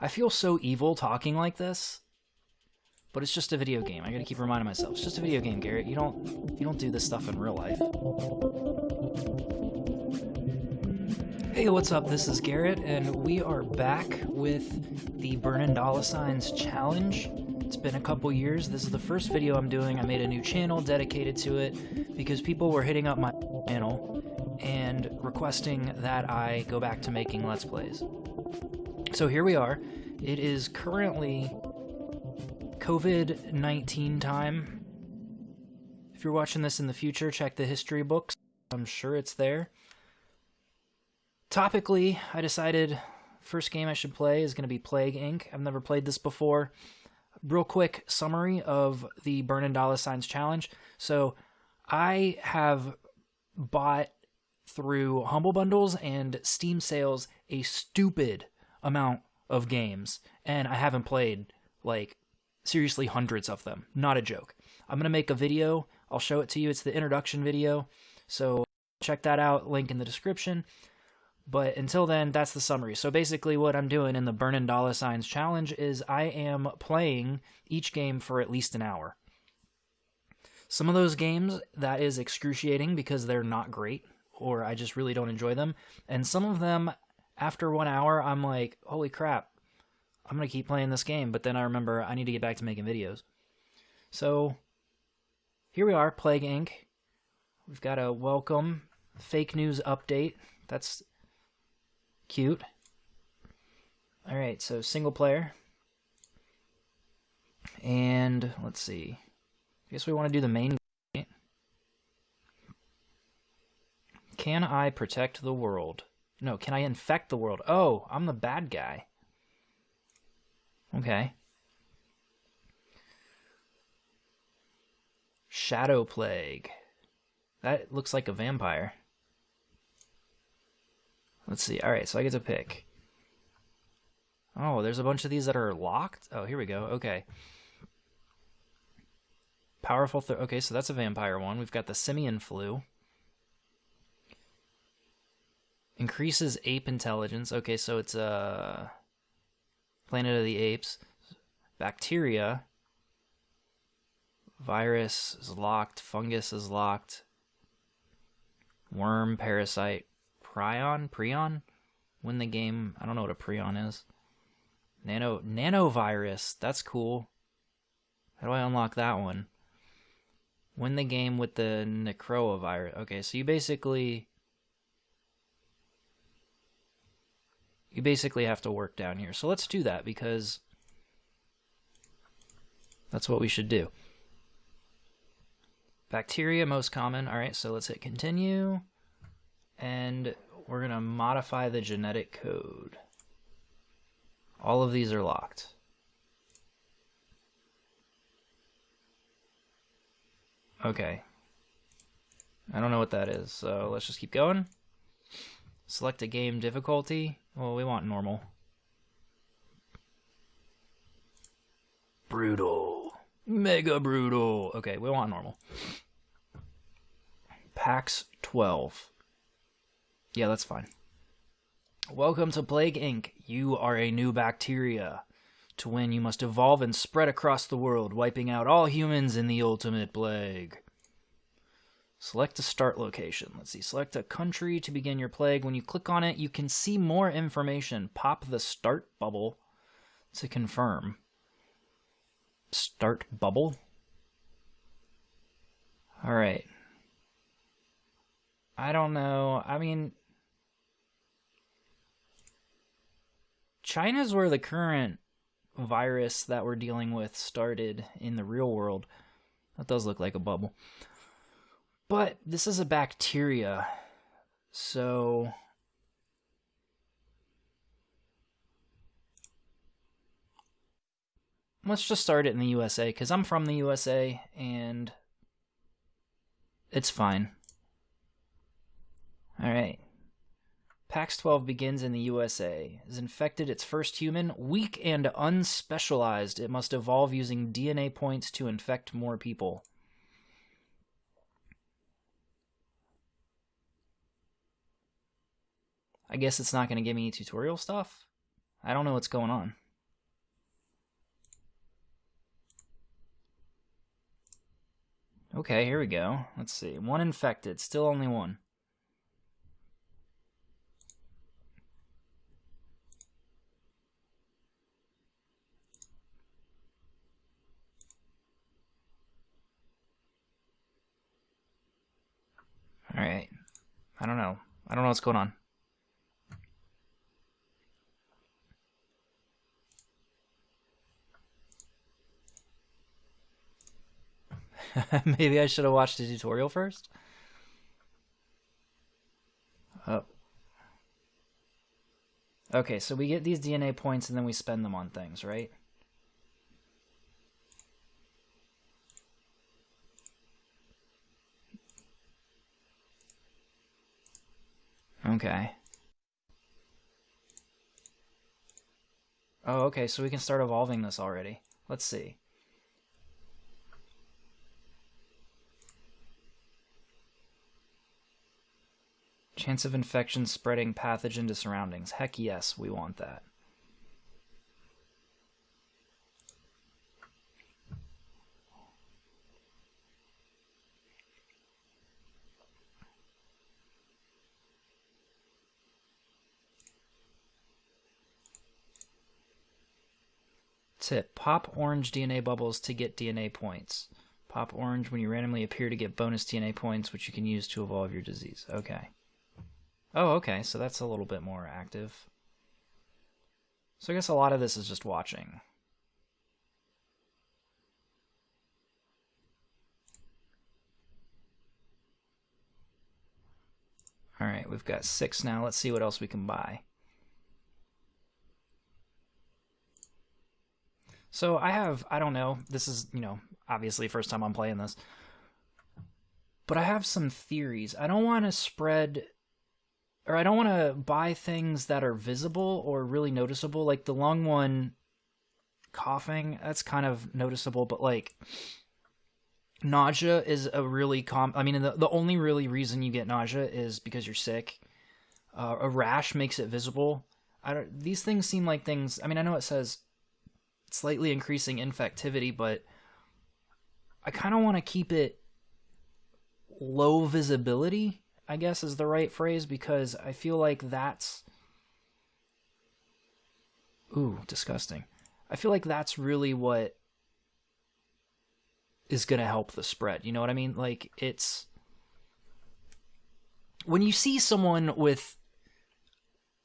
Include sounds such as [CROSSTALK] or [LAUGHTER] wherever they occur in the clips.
I feel so evil talking like this, but it's just a video game. I gotta keep reminding myself, it's just a video game, Garrett. You don't you don't do this stuff in real life. Hey, what's up? This is Garrett, and we are back with the Burnin' Dollar Signs Challenge. It's been a couple years. This is the first video I'm doing. I made a new channel dedicated to it because people were hitting up my channel and requesting that I go back to making Let's Plays. So here we are. It is currently COVID 19 time. If you're watching this in the future, check the history books. I'm sure it's there. Topically, I decided first game I should play is going to be Plague Inc. I've never played this before. Real quick summary of the Burnin' Dollar Signs Challenge. So, I have bought through Humble Bundles and Steam sales a stupid amount of games, and I haven't played like seriously hundreds of them. Not a joke. I'm gonna make a video. I'll show it to you. It's the introduction video, so check that out. Link in the description. But until then, that's the summary. So basically, what I'm doing in the Burnin' Dollar Signs challenge is I am playing each game for at least an hour. Some of those games, that is excruciating because they're not great, or I just really don't enjoy them. And some of them, after one hour, I'm like, holy crap, I'm going to keep playing this game. But then I remember I need to get back to making videos. So here we are, Plague Inc. We've got a welcome fake news update. That's cute. All right, so single player. And let's see. I guess we want to do the main. Can I protect the world? No, can I infect the world? Oh, I'm the bad guy. Okay. Shadow Plague. That looks like a vampire. Let's see. All right, so I get to pick. Oh, there's a bunch of these that are locked. Oh, here we go. Okay. Powerful. Okay, so that's a vampire one. We've got the simian flu. Increases ape intelligence. Okay, so it's a uh, Planet of the Apes. Bacteria. Virus is locked. Fungus is locked. Worm, parasite, prion, prion. Win the game. I don't know what a prion is. Nano nanovirus. That's cool. How do I unlock that one? Win the game with the Necroa virus. Okay, so you basically you basically have to work down here. So let's do that because that's what we should do. Bacteria, most common. All right, so let's hit continue. And we're going to modify the genetic code. All of these are locked. Okay. I don't know what that is, so let's just keep going. Select a game difficulty. Well, we want normal. Brutal. Mega brutal. Okay, we want normal. PAX 12. Yeah, that's fine. Welcome to Plague Inc. You are a new bacteria. To win, you must evolve and spread across the world, wiping out all humans in the ultimate plague. Select a start location. Let's see. Select a country to begin your plague. When you click on it, you can see more information. Pop the start bubble to confirm. Start bubble? Alright. I don't know. I mean, China's where the current virus that we're dealing with started in the real world. That does look like a bubble. But this is a bacteria, so let's just start it in the USA because I'm from the USA and it's fine. All right. PAX 12 begins in the USA. Is infected its first human, weak and unspecialized. It must evolve using DNA points to infect more people. I guess it's not going to give me tutorial stuff. I don't know what's going on. Okay, here we go. Let's see. One infected. Still only one. Alright. I don't know. I don't know what's going on. [LAUGHS] Maybe I should have watched the tutorial first? Oh. Okay, so we get these DNA points and then we spend them on things, right? Okay. Oh, okay, so we can start evolving this already. Let's see. Chance of infection spreading pathogen to surroundings. Heck yes, we want that. Tip. Pop orange DNA bubbles to get DNA points. Pop orange when you randomly appear to get bonus DNA points, which you can use to evolve your disease. Okay. Oh, okay, so that's a little bit more active. So I guess a lot of this is just watching. Alright, we've got six now. Let's see what else we can buy. So I have, I don't know, this is, you know, obviously first time I'm playing this. But I have some theories. I don't want to spread or I don't want to buy things that are visible or really noticeable. Like the long one coughing, that's kind of noticeable, but like nausea is a really com I mean the, the only really reason you get nausea is because you're sick. Uh, a rash makes it visible. I don't these things seem like things I mean I know it says slightly increasing infectivity, but I kind of want to keep it low visibility I guess is the right phrase because I feel like that's ooh, disgusting. I feel like that's really what is going to help the spread. You know what I mean? Like it's when you see someone with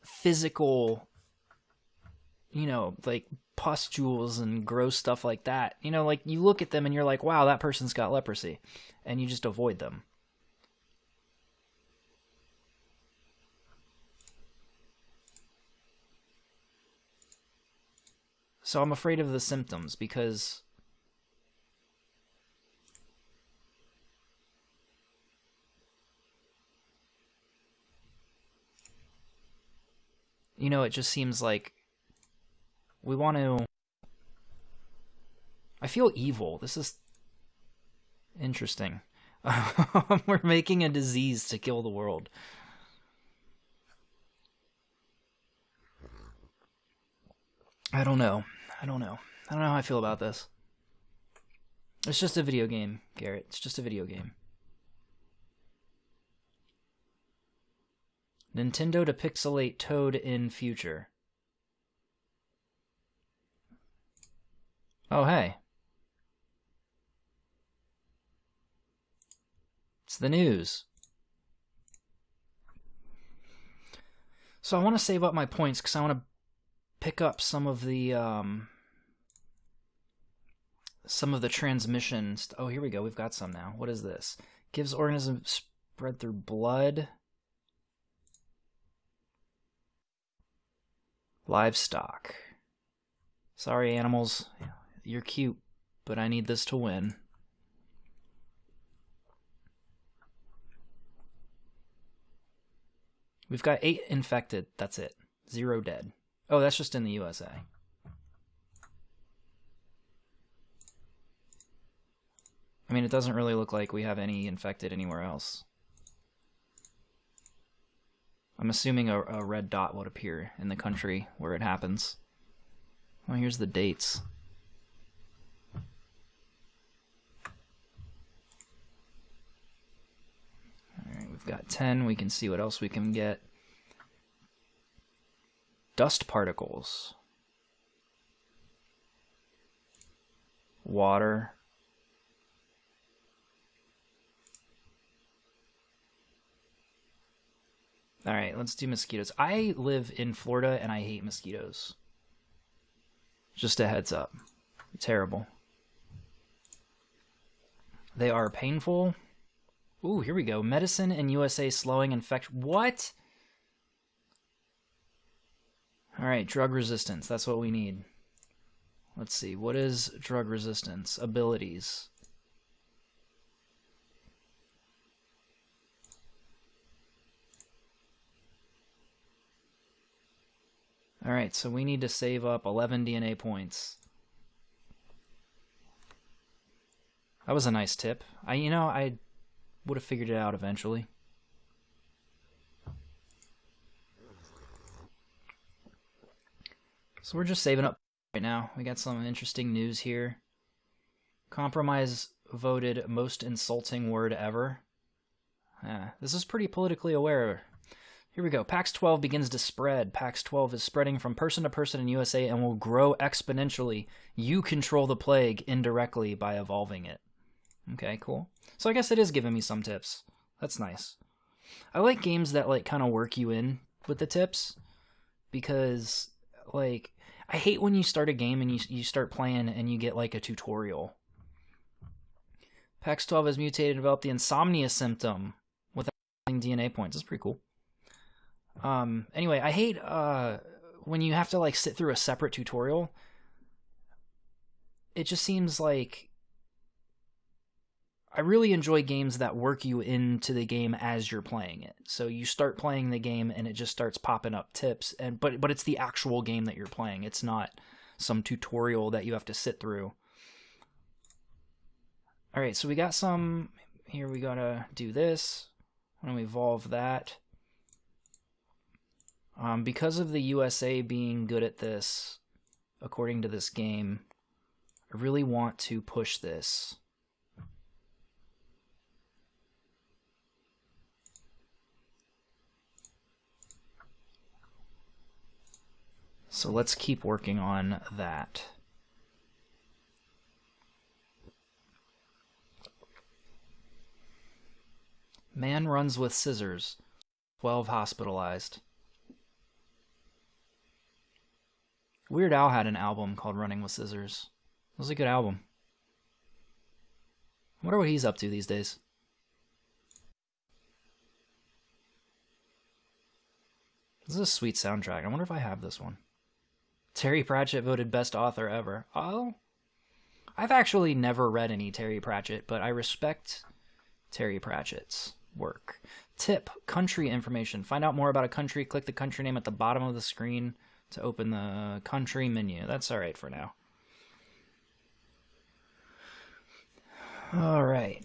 physical you know, like pustules and gross stuff like that. You know, like you look at them and you're like, "Wow, that person's got leprosy." And you just avoid them. So I'm afraid of the symptoms because you know, it just seems like we want to I feel evil. This is interesting. [LAUGHS] We're making a disease to kill the world. I don't know. I don't know. I don't know how I feel about this. It's just a video game, Garrett. It's just a video game. Nintendo to pixelate Toad in future. Oh, hey. It's the news. So I want to save up my points because I want to pick up some of the um, some of the transmissions. Oh, here we go. We've got some now. What is this? Gives organisms spread through blood. Livestock. Sorry, animals. You're cute, but I need this to win. We've got eight infected. That's it. Zero dead. Oh, that's just in the USA. I mean, it doesn't really look like we have any infected anywhere else. I'm assuming a, a red dot would appear in the country where it happens. Well, here's the dates. Alright, we've got 10. We can see what else we can get. Dust particles. Water. All right, let's do mosquitoes. I live in Florida and I hate mosquitoes. Just a heads up. Terrible. They are painful. Ooh, here we go. Medicine in USA slowing infection. What? All right, drug resistance. That's what we need. Let's see. What is drug resistance? Abilities. All right, so we need to save up 11 DNA points. That was a nice tip. I, you know, I would have figured it out eventually. So we're just saving up right now. We got some interesting news here. Compromise voted most insulting word ever. Yeah, this is pretty politically aware. Here we go. PAX 12 begins to spread. PAX 12 is spreading from person to person in USA and will grow exponentially. You control the plague indirectly by evolving it. Okay, cool. So I guess it is giving me some tips. That's nice. I like games that like kind of work you in with the tips because like I hate when you start a game and you you start playing and you get like a tutorial. PAX 12 has mutated and developed the insomnia symptom without DNA points. That's pretty cool. Um, anyway, I hate uh, when you have to like sit through a separate tutorial. It just seems like I really enjoy games that work you into the game as you're playing it. So you start playing the game and it just starts popping up tips and but but it's the actual game that you're playing. It's not some tutorial that you have to sit through. All right, so we got some here we got to do this. I'm evolve that. Um, because of the USA being good at this, according to this game, I really want to push this. So let's keep working on that. Man runs with scissors. 12 hospitalized. Weird Al had an album called Running with Scissors. It was a good album. I wonder what he's up to these days. This is a sweet soundtrack. I wonder if I have this one. Terry Pratchett voted best author ever. Oh, I've actually never read any Terry Pratchett, but I respect Terry Pratchett's work. Tip country information. Find out more about a country. Click the country name at the bottom of the screen to open the country menu. That's all right for now. All right.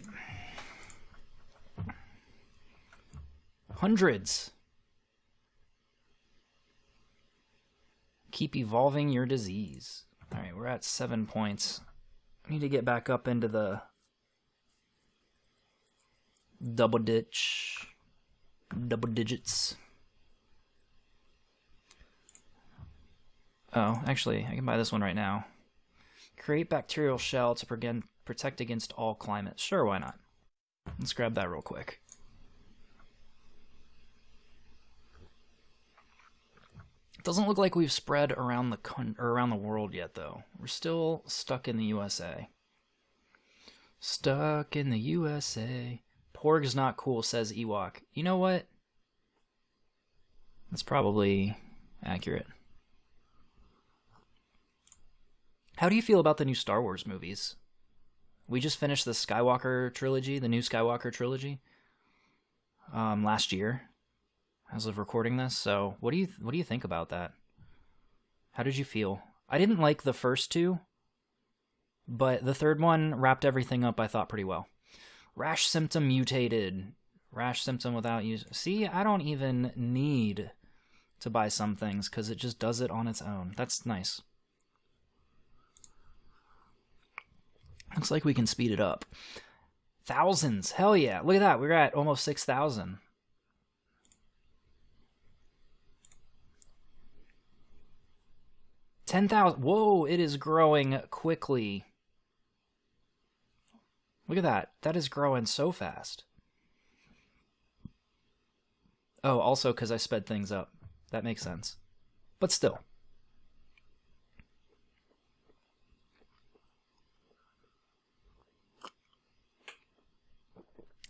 Hundreds. Keep evolving your disease. All right, we're at seven points. I need to get back up into the double ditch, double digits. Oh, actually, I can buy this one right now. Create bacterial shell to protect against all climates. Sure, why not? Let's grab that real quick. It doesn't look like we've spread around the con- around the world yet, though. We're still stuck in the USA. Stuck in the USA. Porg's not cool, says Ewok. You know what? That's probably accurate. How do you feel about the new Star Wars movies? We just finished the Skywalker trilogy, the new Skywalker trilogy, um, last year as of recording this. So, what do you what do you think about that? How did you feel? I didn't like the first two, but the third one wrapped everything up I thought pretty well. Rash symptom mutated. Rash symptom without use. See, I don't even need to buy some things cuz it just does it on its own. That's nice. Looks like we can speed it up. Thousands. Hell yeah. Look at that. We're at almost 6,000. Ten thousand. Whoa, it is growing quickly. Look at that. That is growing so fast. Oh, also because I sped things up. That makes sense. But still.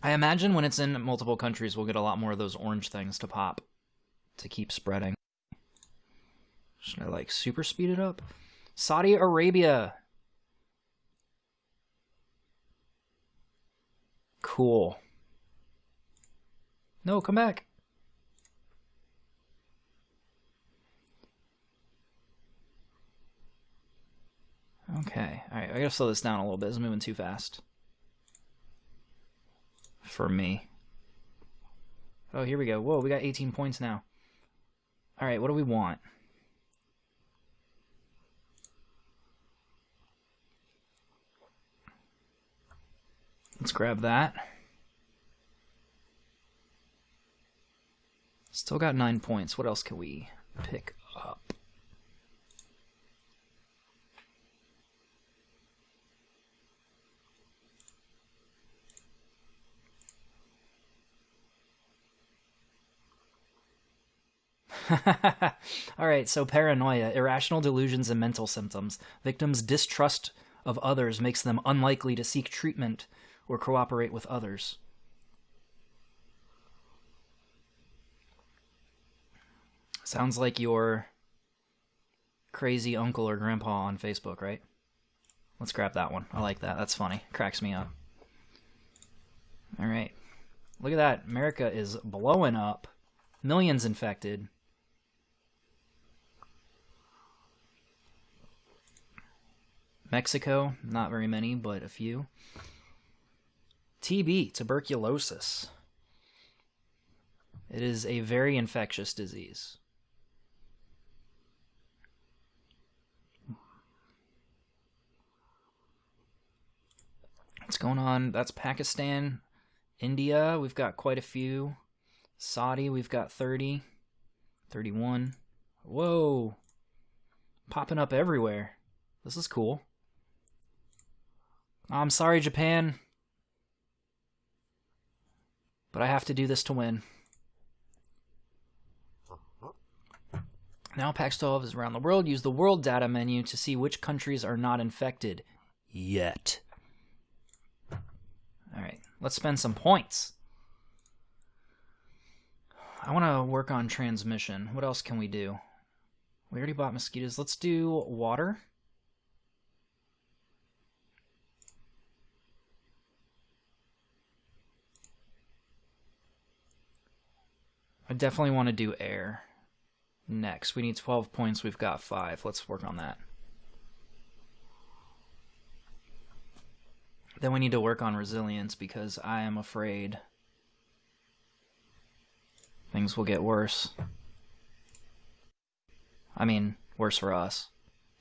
I imagine when it's in multiple countries, we'll get a lot more of those orange things to pop to keep spreading. Should I like super speed it up? Saudi Arabia. Cool. No, come back. Okay, alright, I gotta slow this down a little bit. It's moving too fast. For me. Oh, here we go. Whoa, we got 18 points now. Alright, what do we want? Let's grab that. Still got nine points. What else can we pick up? [LAUGHS] All right, so paranoia, irrational delusions and mental symptoms. Victims' distrust of others makes them unlikely to seek treatment or cooperate with others. Sounds like your crazy uncle or grandpa on Facebook, right? Let's grab that one. I like that. That's funny. Cracks me up. All right. Look at that. America is blowing up. Millions infected. Mexico, not very many, but a few. TB, tuberculosis. It is a very infectious disease. What's going on? That's Pakistan. India, we've got quite a few. Saudi, we've got 30. 31. Whoa. Popping up everywhere. This is cool. I'm sorry, Japan. But I have to do this to win. Now PAX 12 is around the world. Use the world data menu to see which countries are not infected yet. All right, let's spend some points. I want to work on transmission. What else can we do? We already bought mosquitoes. Let's do water. I definitely want to do air next. We need 12 points. We've got 5. Let's work on that. Then we need to work on resilience because I am afraid things will get worse. I mean, worse for us,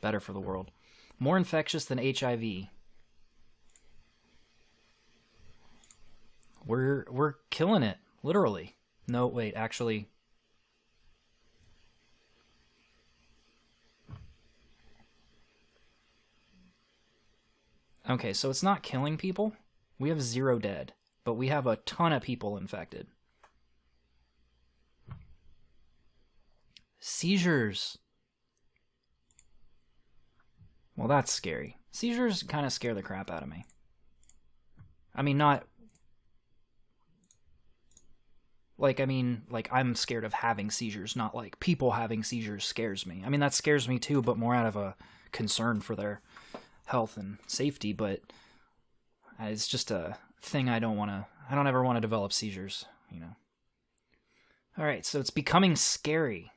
better for the world. More infectious than HIV. We're we're killing it, literally. No, wait, actually. Okay, so it's not killing people. We have zero dead, but we have a ton of people infected. Seizures. Well, that's scary. Seizures kind of scare the crap out of me. I mean, not like, I mean, like, I'm scared of having seizures, not like people having seizures scares me. I mean, that scares me too, but more out of a concern for their health and safety, but uh, it's just a thing I don't want to, I don't ever want to develop seizures, you know. All right, so it's becoming scary.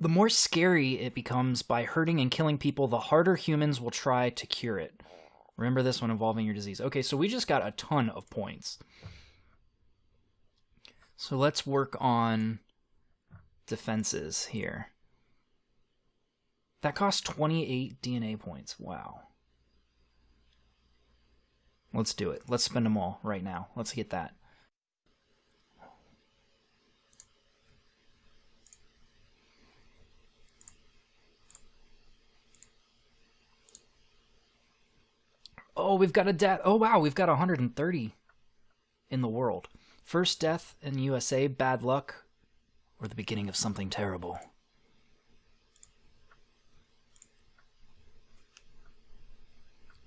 The more scary it becomes by hurting and killing people, the harder humans will try to cure it. Remember this one involving your disease. Okay, so we just got a ton of points. So let's work on defenses here. That costs 28 DNA points. Wow. Let's do it. Let's spend them all right now. Let's get that. Oh, we've got a debt. Oh, wow. We've got 130 in the world. First death in USA, bad luck, or the beginning of something terrible.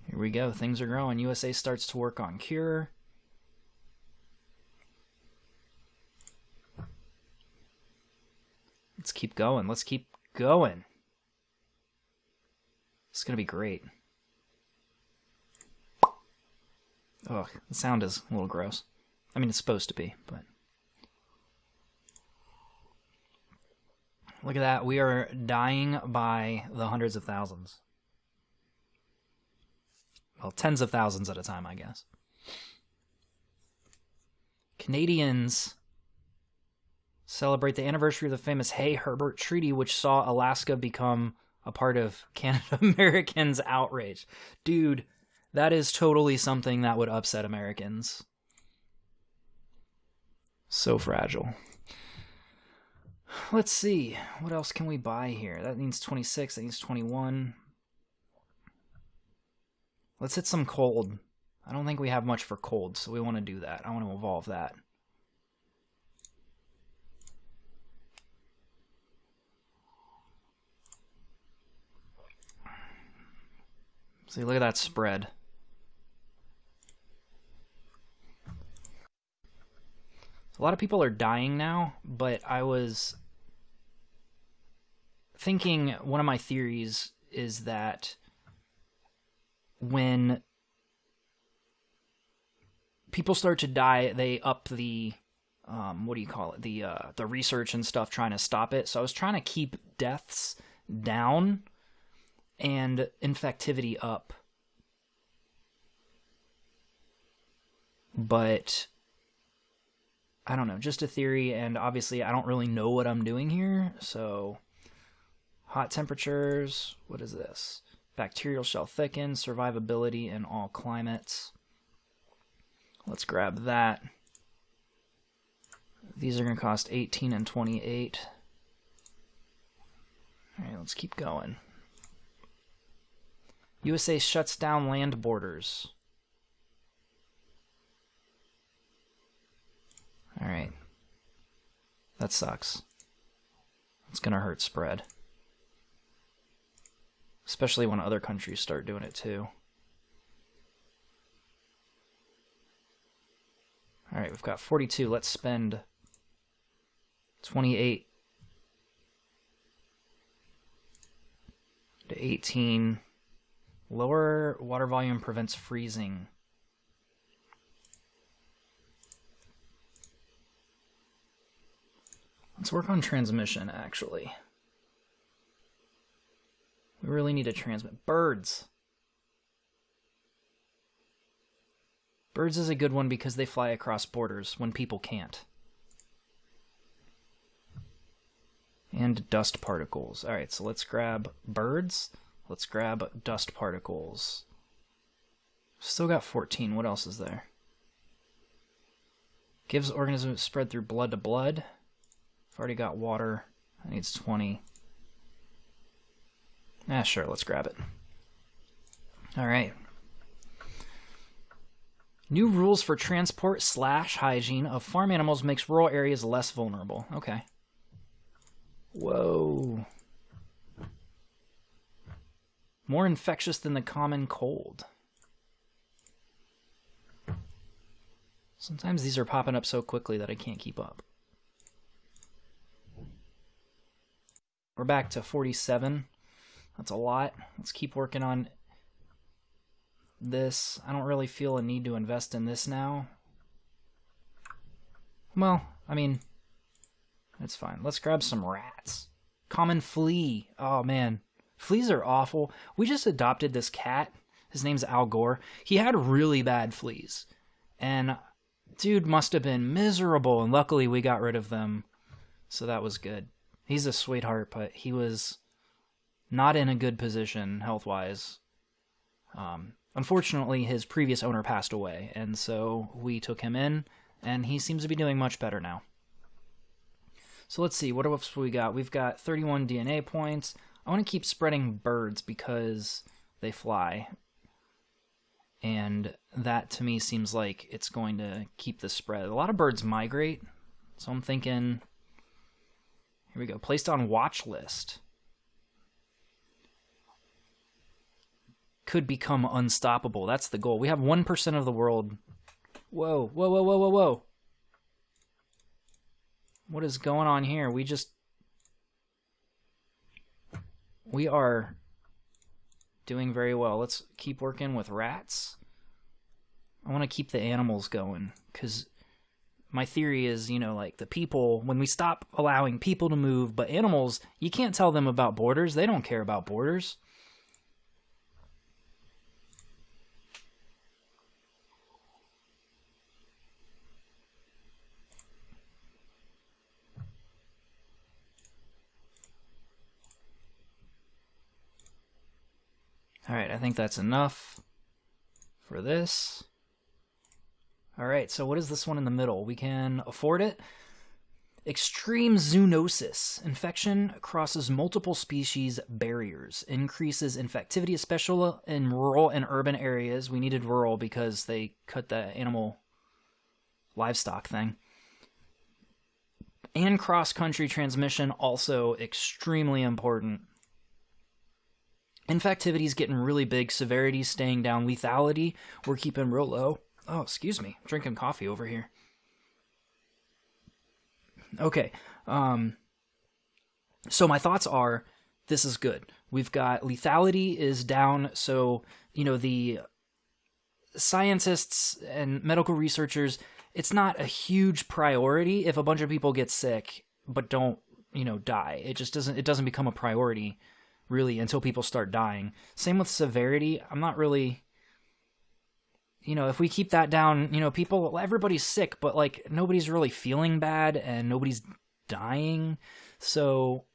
Here we go. Things are growing. USA starts to work on cure. Let's keep going. Let's keep going. It's going to be great. Oh, the sound is a little gross. I mean, it's supposed to be, but. Look at that. We are dying by the hundreds of thousands. Well, tens of thousands at a time, I guess. Canadians celebrate the anniversary of the famous Hay Herbert Treaty, which saw Alaska become a part of [LAUGHS] Canada Americans' outrage. Dude, that is totally something that would upset Americans. So fragile. Let's see. What else can we buy here? That needs 26. That needs 21. Let's hit some cold. I don't think we have much for cold, so we want to do that. I want to evolve that. See, look at that spread. A lot of people are dying now, but I was thinking one of my theories is that when people start to die, they up the um, what do you call it? The uh, the research and stuff trying to stop it. So I was trying to keep deaths down and infectivity up. But I don't know, just a theory, and obviously I don't really know what I'm doing here, so hot temperatures, what is this? Bacterial shell thicken, survivability in all climates. Let's grab that. These are going to cost 18 and 28. Alright, let's keep going. USA shuts down land borders. Alright. That sucks. It's gonna hurt spread. Especially when other countries start doing it too. Alright, we've got 42. Let's spend 28 to 18. Lower water volume prevents freezing. Let's work on transmission, actually. We really need to transmit. Birds. Birds is a good one because they fly across borders when people can't. And dust particles. Alright, so let's grab birds. Let's grab dust particles. Still got 14. What else is there? Gives organisms spread through blood to blood. I've already got water. That needs 20. Ah, sure, let's grab it. Alright. New rules for transport slash hygiene of farm animals makes rural areas less vulnerable. Okay. Whoa. More infectious than the common cold. Sometimes these are popping up so quickly that I can't keep up. We're back to 47. That's a lot. Let's keep working on this. I don't really feel a need to invest in this now. Well, I mean, it's fine. Let's grab some rats. Common flea. Oh, man. Fleas are awful. We just adopted this cat. His name's Al Gore. He had really bad fleas. And dude must have been miserable. And luckily, we got rid of them. So that was good. He's a sweetheart, but he was not in a good position health wise. Um, unfortunately, his previous owner passed away, and so we took him in, and he seems to be doing much better now. So let's see, what else we got? We've got 31 DNA points. I want to keep spreading birds because they fly. and that to me seems like it's going to keep the spread. A lot of birds migrate, so I'm thinking. Here we go. Placed on watch list. Could become unstoppable. That's the goal. We have 1% of the world. Whoa, whoa, whoa, whoa, whoa, whoa. What is going on here? We just. We are doing very well. Let's keep working with rats. I want to keep the animals going because my theory is, you know, like the people, when we stop allowing people to move, but animals, you can't tell them about borders. They don't care about borders. Alright, I think that's enough for this. Alright, so what is this one in the middle? We can afford it. Extreme zoonosis. Infection crosses multiple species barriers. Increases infectivity, especially in rural and urban areas. We needed rural because they cut the animal livestock thing. And cross country transmission, also extremely important. Infectivity is getting really big. Severity staying down. Lethality, we're keeping real low. Oh, excuse me. Drinking coffee over here. Okay. Um, so my thoughts are this is good. We've got lethality is down. So, you know, the scientists and medical researchers, it's not a huge priority if a bunch of people get sick but don't, you know, die. It just doesn't, it doesn't become a priority really until people start dying. Same with severity. I'm not really you know, if we keep that down, you know, people everybody's sick, but like nobody's really feeling bad and nobody's dying. So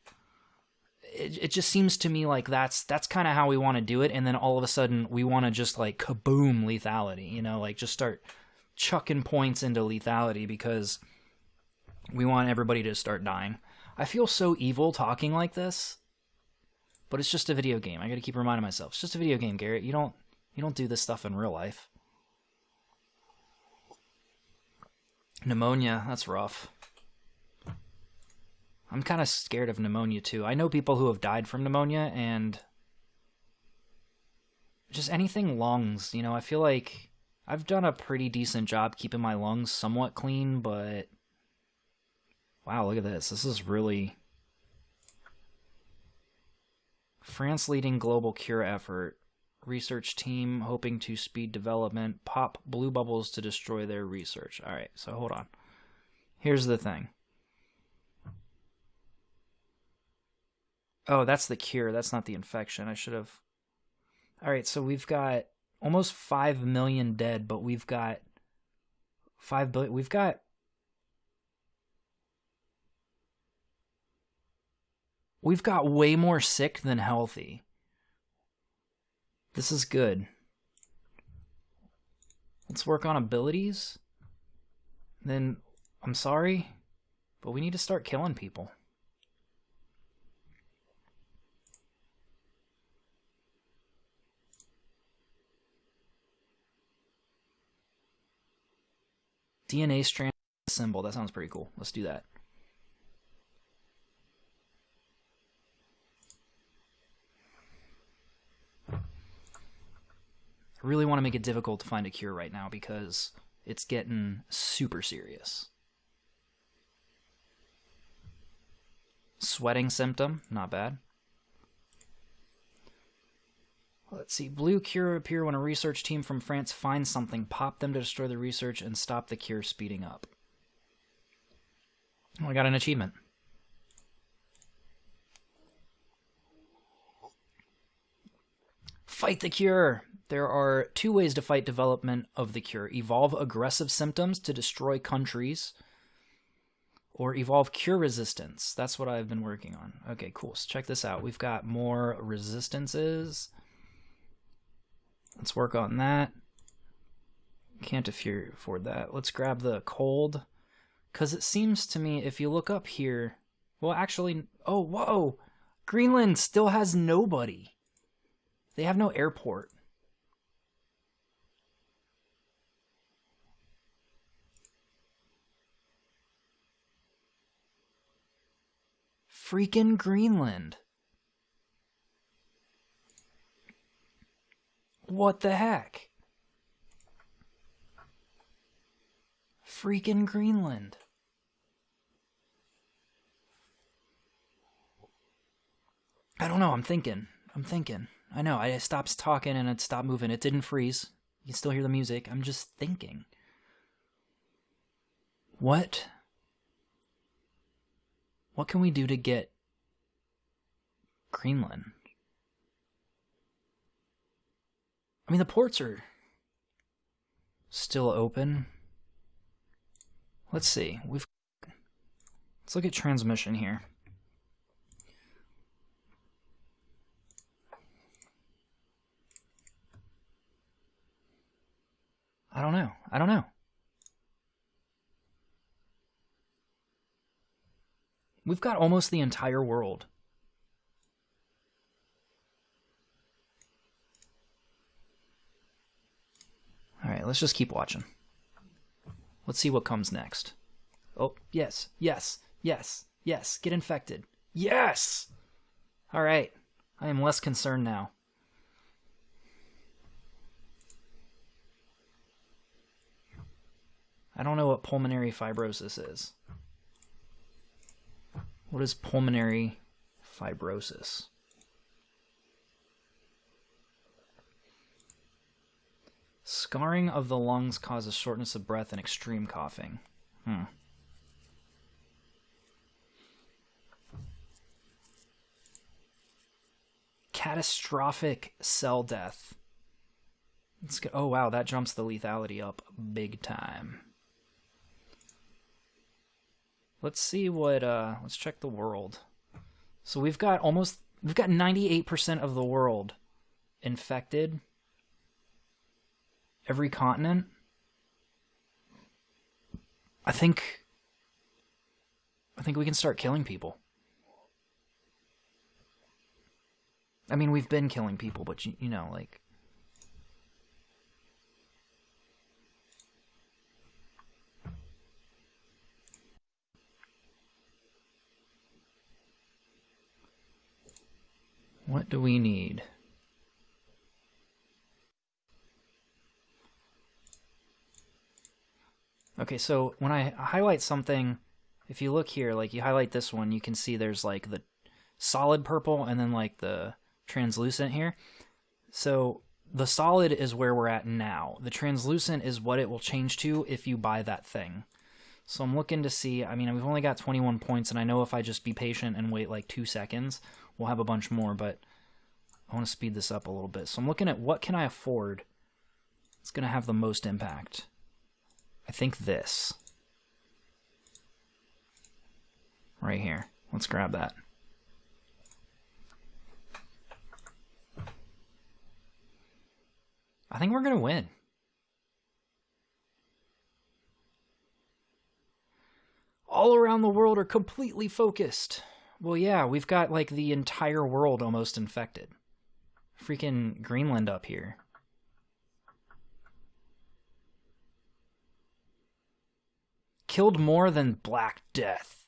it, it just seems to me like that's that's kind of how we want to do it and then all of a sudden we want to just like kaboom lethality, you know, like just start chucking points into lethality because we want everybody to start dying. I feel so evil talking like this but it's just a video game. I got to keep reminding myself. It's just a video game, Garrett. You don't you don't do this stuff in real life. Pneumonia, that's rough. I'm kind of scared of pneumonia too. I know people who have died from pneumonia and just anything lungs, you know, I feel like I've done a pretty decent job keeping my lungs somewhat clean, but wow, look at this. This is really France leading global cure effort. Research team hoping to speed development. Pop blue bubbles to destroy their research. All right, so hold on. Here's the thing. Oh, that's the cure. That's not the infection. I should have. All right, so we've got almost 5 million dead, but we've got 5 billion. We've got We've got way more sick than healthy. This is good. Let's work on abilities. Then, I'm sorry, but we need to start killing people. DNA strand symbol. That sounds pretty cool. Let's do that. Really want to make it difficult to find a cure right now because it's getting super serious. Sweating symptom, not bad. Let's see. Blue cure appear when a research team from France finds something, pop them to destroy the research, and stop the cure speeding up. I got an achievement. Fight the cure. There are two ways to fight development of the cure evolve aggressive symptoms to destroy countries, or evolve cure resistance. That's what I've been working on. Okay, cool. So check this out. We've got more resistances. Let's work on that. Can't afford that. Let's grab the cold. Because it seems to me, if you look up here, well, actually, oh, whoa! Greenland still has nobody. They have no airport. Freaking Greenland. What the heck? Freaking Greenland. I don't know. I'm thinking. I'm thinking. I know. I stopped talking and it stopped moving. It didn't freeze. You can still hear the music. I'm just thinking. What? What can we do to get Greenland? I mean, the ports are still open. Let's see. We've let's look at transmission here. I don't know. I don't know. We've got almost the entire world. All right, let's just keep watching. Let's see what comes next. Oh, yes, yes, yes, yes. Get infected. Yes! All right. I am less concerned now. I don't know what pulmonary fibrosis is. What is pulmonary fibrosis? Scarring of the lungs causes shortness of breath and extreme coughing. Hmm. Catastrophic cell death. Let's go. Oh wow, that jumps the lethality up big time. Let's see what uh let's check the world. So we've got almost we've got 98% of the world infected. Every continent. I think I think we can start killing people. I mean, we've been killing people, but you, you know, like What do we need? Okay, so when I highlight something, if you look here, like you highlight this one, you can see there's like the solid purple and then like the translucent here. So the solid is where we're at now. The translucent is what it will change to if you buy that thing. So I'm looking to see, I mean, we've only got 21 points, and I know if I just be patient and wait like two seconds, we'll have a bunch more, but I want to speed this up a little bit. So I'm looking at what can I afford it's going to have the most impact. I think this. Right here. Let's grab that. I think we're going to win. All around the world are completely focused. Well, yeah, we've got like the entire world almost infected. Freaking Greenland up here. Killed more than Black Death.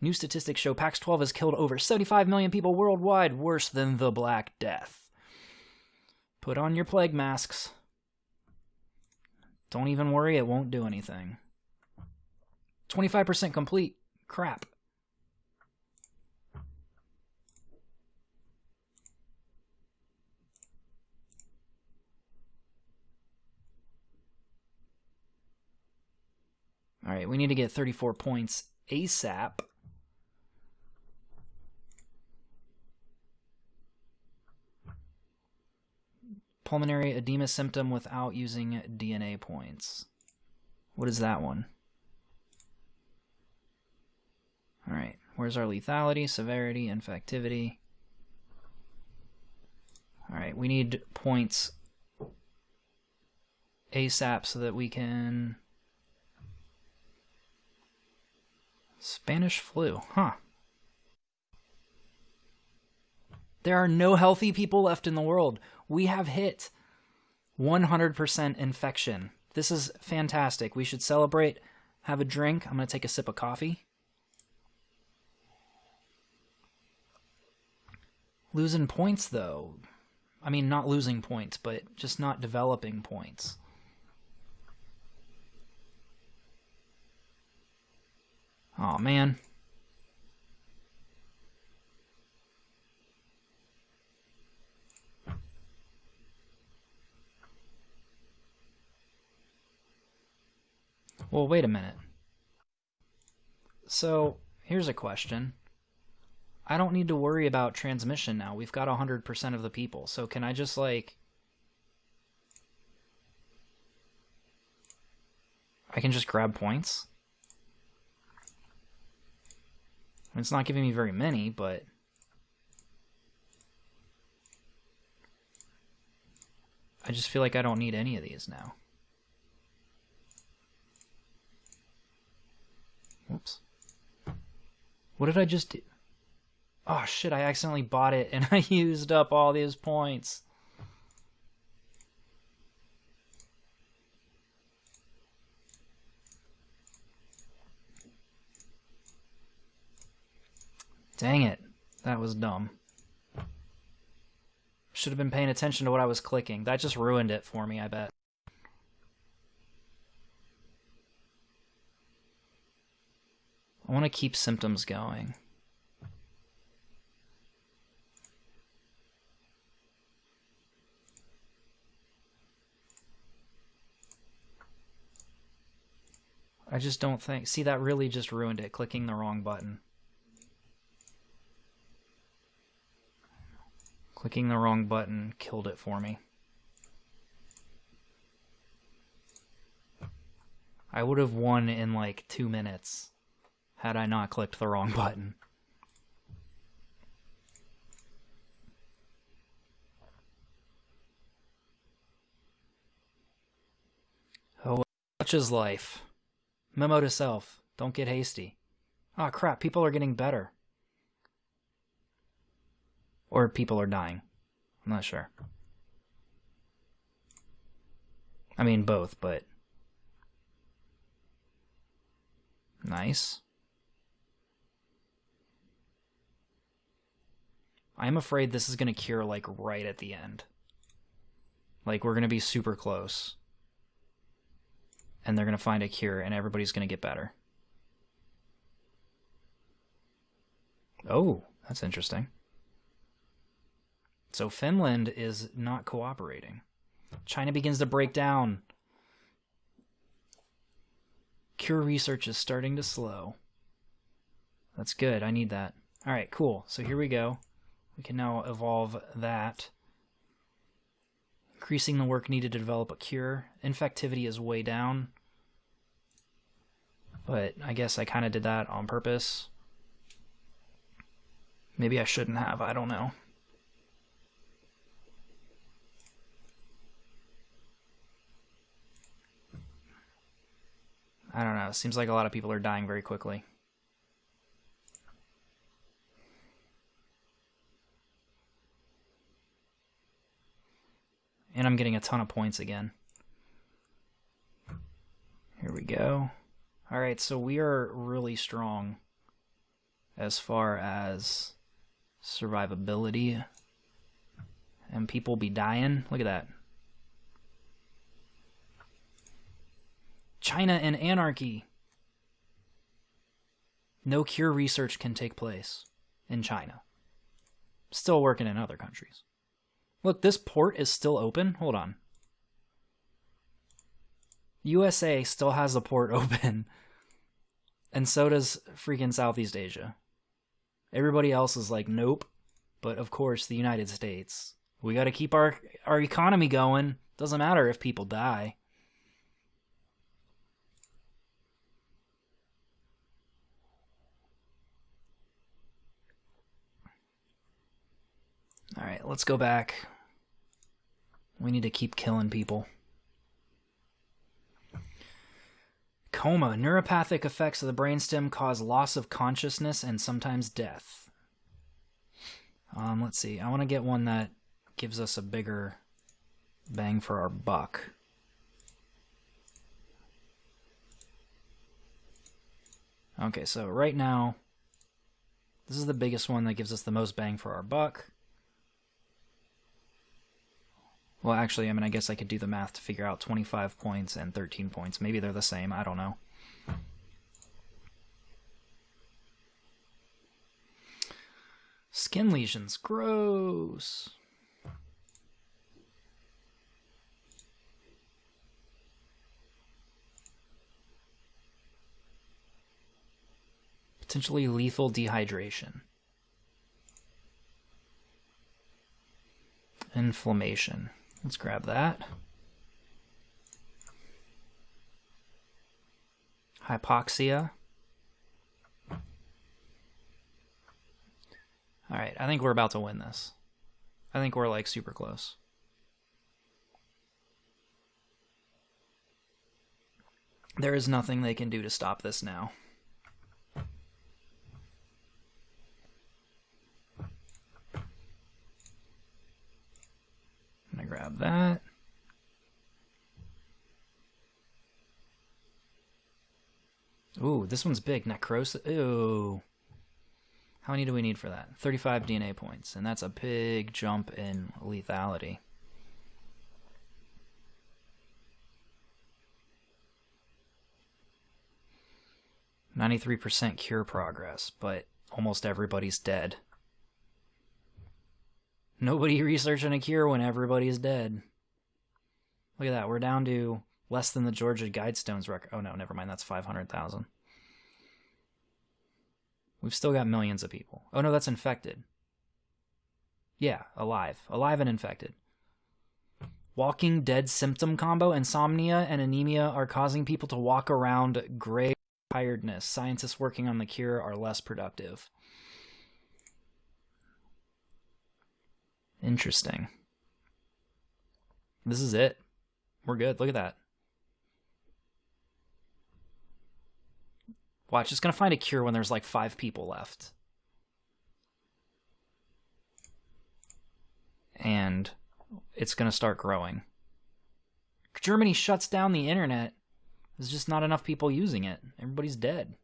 New statistics show PAX 12 has killed over 75 million people worldwide, worse than the Black Death. Put on your plague masks. Don't even worry, it won't do anything. 25% complete. Crap. All right, we need to get 34 points ASAP. Pulmonary edema symptom without using DNA points. What is that one? All right, where's our lethality, severity, infectivity? All right, we need points ASAP so that we can Spanish flu, huh? There are no healthy people left in the world. We have hit 100% infection. This is fantastic. We should celebrate, have a drink. I'm going to take a sip of coffee. Losing points though. I mean, not losing points, but just not developing points. Oh man. Well, wait a minute. So, here's a question. I don't need to worry about transmission now. We've got 100% of the people. So can I just like... I can just grab points? It's not giving me very many, but... I just feel like I don't need any of these now. Whoops. What did I just do? Oh shit, I accidentally bought it and [LAUGHS] I used up all these points. Dang it. That was dumb. Should have been paying attention to what I was clicking. That just ruined it for me, I bet. I want to keep symptoms going. I just don't think... See, that really just ruined it, clicking the wrong button. Clicking the wrong button killed it for me. I would have won in like two minutes had I not clicked the wrong [LAUGHS] button. Oh, such is life. Memo to self. Don't get hasty. Oh crap, people are getting better. Or people are dying. I'm not sure. I mean both, but... Nice. I'm afraid this is going to cure like right at the end. Like we're going to be super close. And they're going to find a cure and everybody's going to get better. Oh, that's interesting. So Finland is not cooperating. China begins to break down. Cure research is starting to slow. That's good. I need that. All right, cool. So here we go. We can now evolve that. Increasing the work needed to develop a cure. Infectivity is way down. But I guess I kind of did that on purpose. Maybe I shouldn't have, I don't know. I don't know, it seems like a lot of people are dying very quickly. And I'm getting a ton of points again. Here we go. Alright, so we are really strong as far as survivability. And people be dying. Look at that. China and anarchy. No cure research can take place in China. Still working in other countries. Look, this port is still open. Hold on. USA still has the port [LAUGHS] open. And so does freaking Southeast Asia. Everybody else is like, nope. But of course, the United States. We got to keep our our economy going. Doesn't matter if people die. Alright, let's go back. We need to keep killing people. Coma. Neuropathic effects of the brainstem cause loss of consciousness and sometimes death. Um, let's see. I want to get one that gives us a bigger bang for our buck. Okay, so right now, this is the biggest one that gives us the most bang for our buck. Well, actually, I mean, I guess I could do the math to figure out 25 points and 13 points. Maybe they're the same. I don't know. Skin lesions. Gross. Potentially lethal dehydration. Inflammation. Let's grab that. Hypoxia. Alright, I think we're about to win this. I think we're like super close. There is nothing they can do to stop this now. Gonna grab that. Ooh, this one's big. Necrosis. Ooh. How many do we need for that? 35 DNA points, and that's a big jump in lethality. Ninety-three percent cure progress, but almost everybody's dead. Nobody researching a cure when everybody's dead. Look at that. We're down to less than the Georgia Guidestones record. Oh no, never mind. That's 500,000. We've still got millions of people. Oh no, that's infected. Yeah, alive. Alive and infected. Walking Dead symptom combo, insomnia and anemia are causing people to walk around gray tiredness. Scientists working on the cure are less productive. Interesting. This is it. We're good. Look at that. Watch, it's going to find a cure when there's like five people left. And it's going to start growing. Germany shuts down the internet. There's just not enough people using it. Everybody's dead.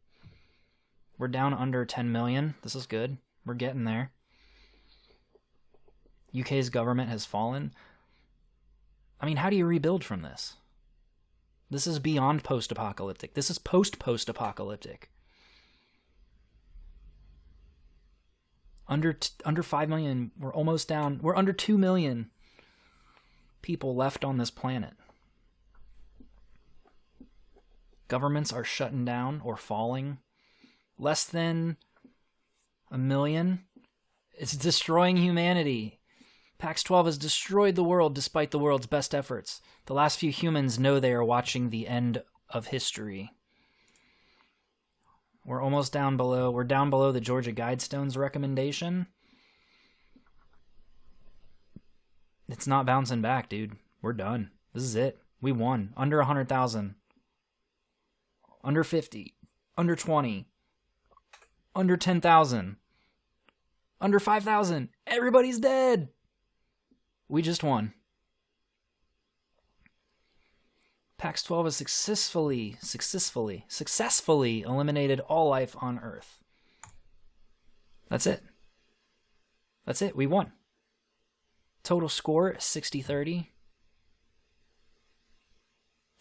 We're down under 10 million. This is good. We're getting there. UK's government has fallen. I mean, how do you rebuild from this? This is beyond post apocalyptic. This is post post apocalyptic. Under t- under 5 million, we're almost down. We're under 2 million people left on this planet. Governments are shutting down or falling. Less than a million. It's destroying humanity. PAX 12 has destroyed the world despite the world's best efforts. The last few humans know they are watching the end of history. We're almost down below. We're down below the Georgia Guidestones recommendation. It's not bouncing back, dude. We're done. This is it. We won. Under 100,000. Under 50. Under 20. Under 10,000. Under 5,000. Everybody's dead. We just won. PAX 12 has successfully, successfully, successfully eliminated all life on Earth. That's it. That's it. We won. Total score 60 30.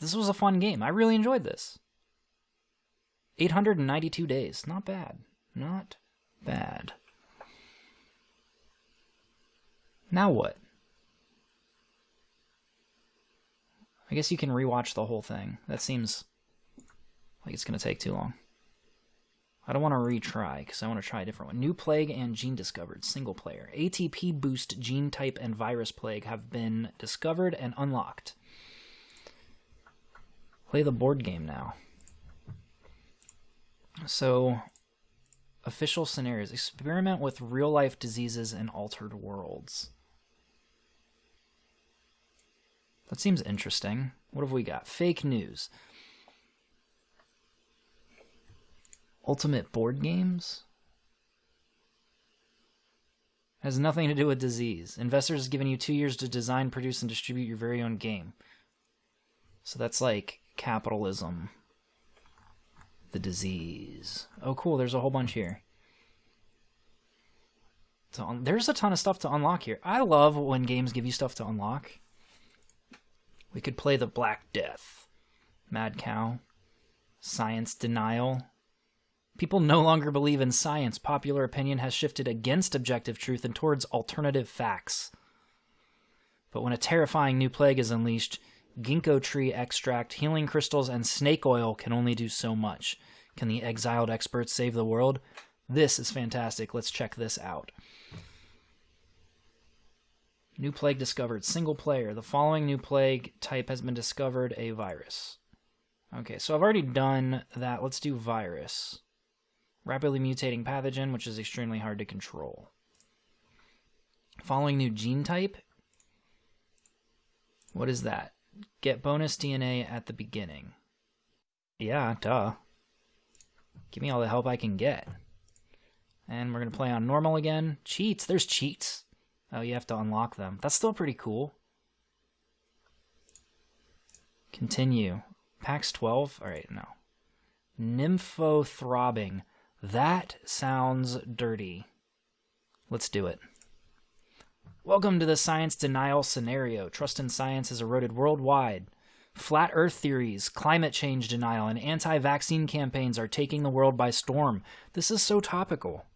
This was a fun game. I really enjoyed this. 892 days. Not bad. Not bad. Now what? I guess you can rewatch the whole thing. That seems like it's going to take too long. I don't want to retry because I want to try a different one. New plague and gene discovered. Single player. ATP boost gene type and virus plague have been discovered and unlocked. Play the board game now. So, official scenarios. Experiment with real life diseases in altered worlds. That seems interesting. What have we got? Fake news. Ultimate board games? Has nothing to do with disease. Investors have given you two years to design, produce, and distribute your very own game. So that's like capitalism. The disease. Oh, cool. There's a whole bunch here. So, there's a ton of stuff to unlock here. I love when games give you stuff to unlock. We could play the Black Death. Mad Cow. Science denial. People no longer believe in science. Popular opinion has shifted against objective truth and towards alternative facts. But when a terrifying new plague is unleashed, ginkgo tree extract, healing crystals, and snake oil can only do so much. Can the exiled experts save the world? This is fantastic. Let's check this out. New plague discovered. Single player. The following new plague type has been discovered a virus. Okay, so I've already done that. Let's do virus. Rapidly mutating pathogen, which is extremely hard to control. Following new gene type. What is that? Get bonus DNA at the beginning. Yeah, duh. Give me all the help I can get. And we're going to play on normal again. Cheats. There's cheats. Oh, you have to unlock them. That's still pretty cool. Continue. PAX 12? Alright, no. Nympho throbbing. That sounds dirty. Let's do it. Welcome to the science denial scenario. Trust in science has eroded worldwide. Flat Earth theories, climate change denial, and anti vaccine campaigns are taking the world by storm. This is so topical.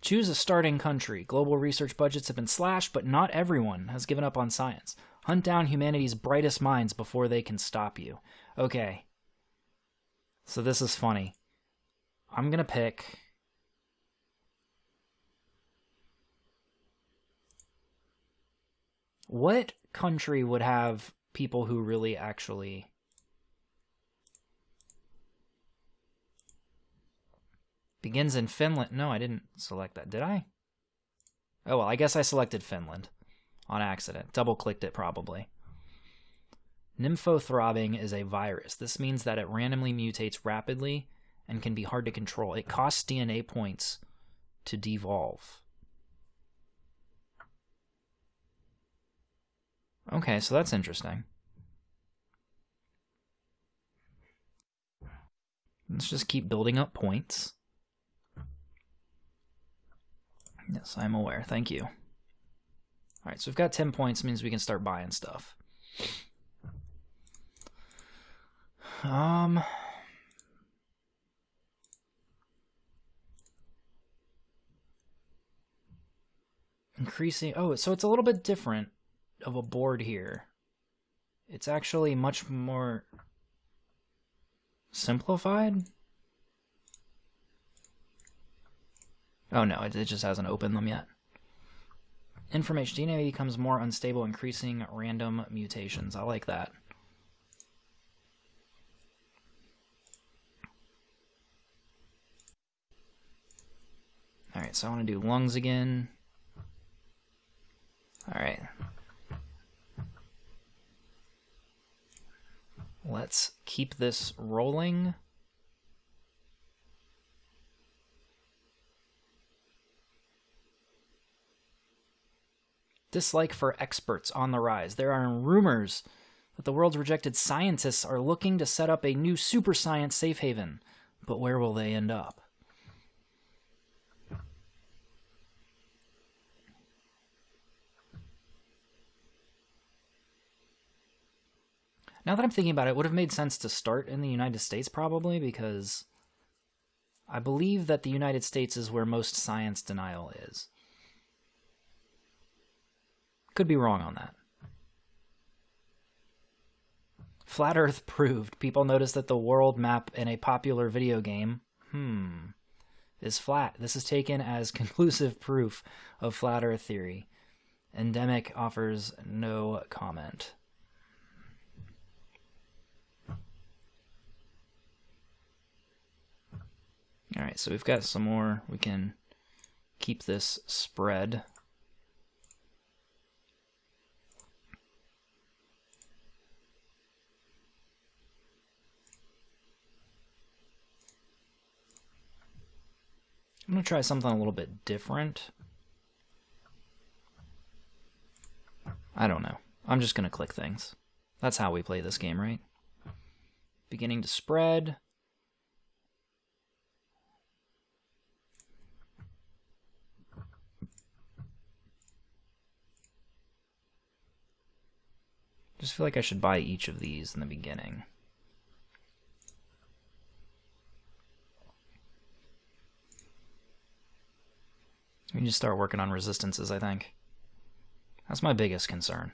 Choose a starting country. Global research budgets have been slashed, but not everyone has given up on science. Hunt down humanity's brightest minds before they can stop you. Okay. So this is funny. I'm going to pick. What country would have people who really actually begins in Finland? No, I didn't select that. Did I? Oh, well, I guess I selected Finland on accident. Double clicked it probably. Nymphothrobbing is a virus. This means that it randomly mutates rapidly and can be hard to control. It costs DNA points to devolve. Okay, so that's interesting. Let's just keep building up points. Yes, I'm aware. Thank you. Alright, so we've got 10 points, means we can start buying stuff. Um... Increasing... Oh, so it's a little bit different of a board here. It's actually much more simplified. Oh no, it, it just hasn't opened them yet. Information DNA becomes more unstable, increasing random mutations. I like that. Alright, so I want to do lungs again. Alright. Let's keep this rolling. Dislike for experts on the rise. There are rumors that the world's rejected scientists are looking to set up a new super science safe haven. But where will they end up? Now that I'm thinking about it, it would have made sense to start in the United States probably because I believe that the United States is where most science denial is. Could be wrong on that. Flat Earth proved. People noticed that the world map in a popular video game, hmm, is flat. This is taken as [LAUGHS] conclusive proof of flat Earth theory. Ndemic offers no comment. All right, so we've got some more. We can keep this spread. I'm going to try something a little bit different. I don't know. I'm just going to click things. That's how we play this game, right? Beginning to spread. just feel like I should buy each of these in the beginning. We to start working on resistances, I think. That's my biggest concern.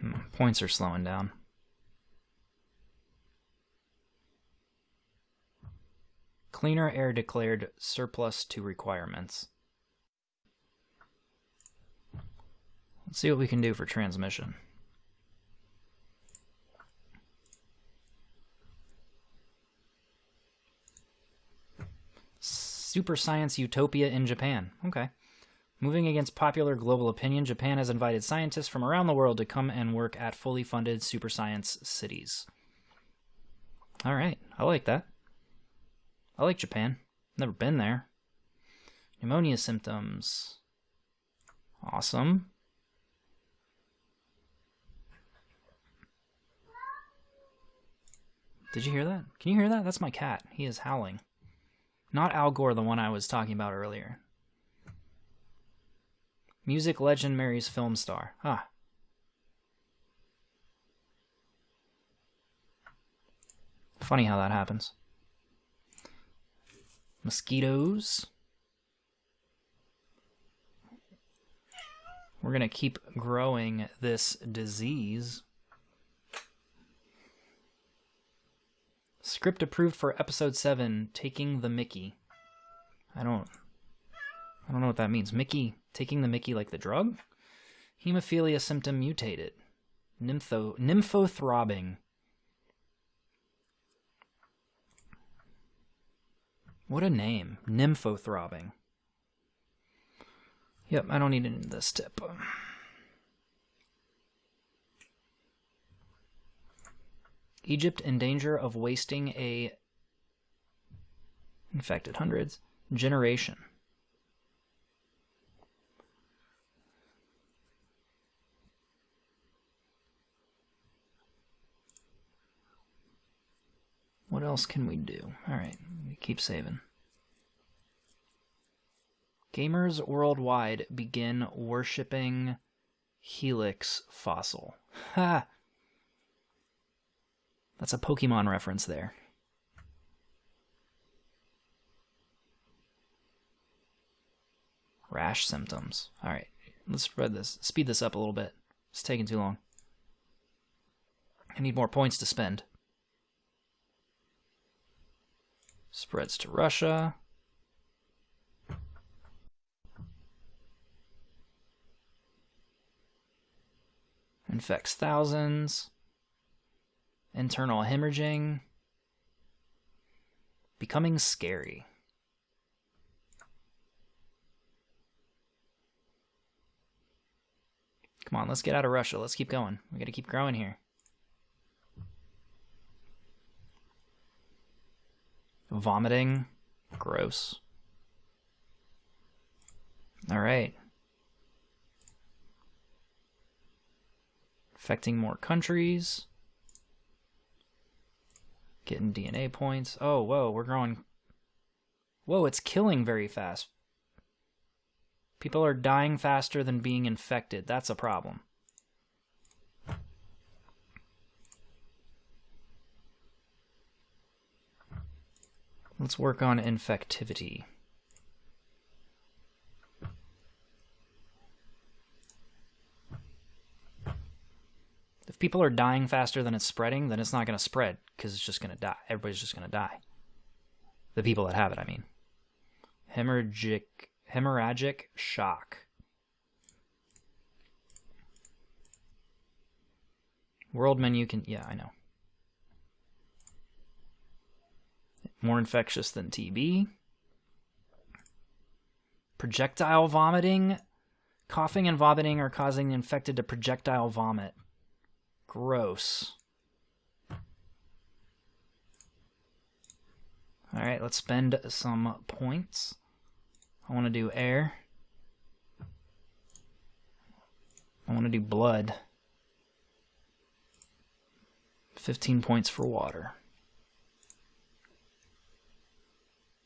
Hmm, points are slowing down. Cleaner air declared surplus to requirements. Let's see what we can do for transmission. Super science utopia in Japan. Okay. Moving against popular global opinion, Japan has invited scientists from around the world to come and work at fully funded super science cities. All right, I like that. I like Japan. Never been there. Pneumonia symptoms. Awesome. Did you hear that? Can you hear that? That's my cat. He is howling. Not Al Gore, the one I was talking about earlier. Music legend marries film star. Ah. Funny how that happens. Mosquitoes. We're going to keep growing this disease. Script approved for episode 7, Taking the Mickey. I don't I don't know what that means. Mickey taking the Mickey like the drug? Hemophilia symptom mutated. Nympho nymphothrobbing. What a name. Nymphothrobbing. Yep, I don't need any of this tip. Egypt in danger of wasting a infected hundreds generation. What else can we do? Alright, we keep saving. Gamers worldwide begin worshipping Helix Fossil. Ha! That's a Pokemon reference there. Rash symptoms. Alright, let's spread this. Speed this up a little bit. It's taking too long. I need more points to spend. Spreads to Russia. Infects thousands. Internal hemorrhaging. Becoming scary. Come on, let's get out of Russia. Let's keep going. We gotta keep growing here. Vomiting. Gross. Alright. Affecting more countries. Getting DNA points. Oh, whoa, we're growing. Whoa, it's killing very fast. People are dying faster than being infected. That's a problem. Let's work on infectivity. If people are dying faster than it's spreading, then it's not going to spread because it's just going to die. Everybody's just going to die. The people that have it, I mean. Hemorrhagic, hemorrhagic shock. World menu can, yeah, I know. More infectious than TB. Projectile vomiting. Coughing and vomiting are causing the infected to projectile vomit. Gross. Alright, let's spend some points. I want to do air. I want to do blood. 15 points for water.